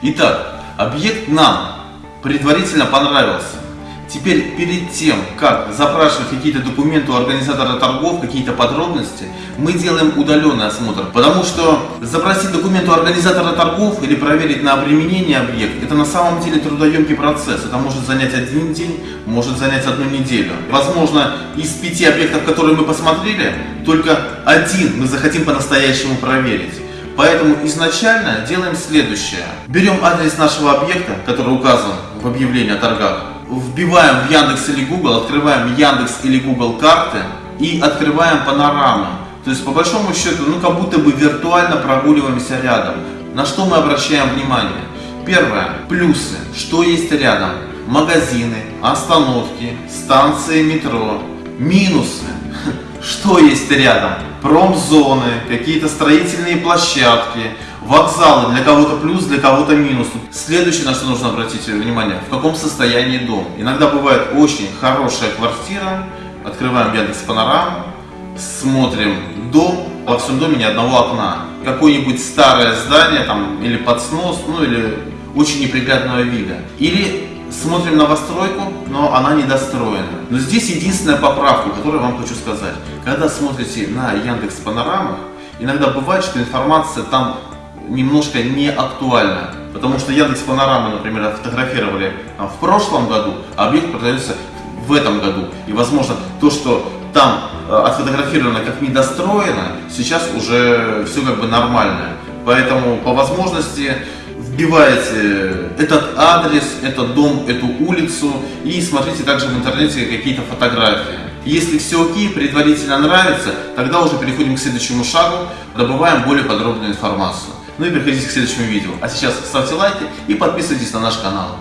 Итак, объект нам предварительно понравился. Теперь перед тем, как запрашивать какие-то документы у организатора торгов, какие-то подробности, мы делаем удаленный осмотр. Потому что запросить документы у организатора торгов или проверить на применение объект, это на самом деле трудоемкий процесс. Это может занять один день, может занять одну неделю. Возможно, из пяти объектов, которые мы посмотрели, только один мы захотим по-настоящему проверить. Поэтому изначально делаем следующее. Берем адрес нашего объекта, который указан в объявлении о торгах, вбиваем в Яндекс или Google, открываем Яндекс или Google карты и открываем панорамы. То есть по большому счету, ну как будто бы виртуально прогуливаемся рядом. На что мы обращаем внимание? Первое. Плюсы. Что есть рядом? Магазины, остановки, станции метро. Минусы. Что есть рядом? Промзоны, какие-то строительные площадки, Вокзалы для кого-то плюс, для кого-то минус. Следующее, на что нужно обратить внимание, в каком состоянии дом. Иногда бывает очень хорошая квартира, открываем Яндекс Панораму, смотрим дом, во всем доме ни одного окна. Какое-нибудь старое здание там или под снос, ну или очень неприглядного вида. Или смотрим новостройку, но она недостроена. Но здесь единственная поправка, которую вам хочу сказать. Когда смотрите на Яндекс Панорамах, иногда бывает, что информация там немножко не актуально. Потому что Яндекс Панорамы, например, фотографировали в прошлом году, а объект продается в этом году. И, возможно, то, что там э, отфотографировано как недостроено, сейчас уже все как бы нормально. Поэтому по возможности вбиваете этот адрес, этот дом, эту улицу и смотрите также в интернете какие-то фотографии. Если все окей, предварительно нравится, тогда уже переходим к следующему шагу, добываем более подробную информацию. Ну и переходите к следующему видео. А сейчас ставьте лайки и подписывайтесь на наш канал.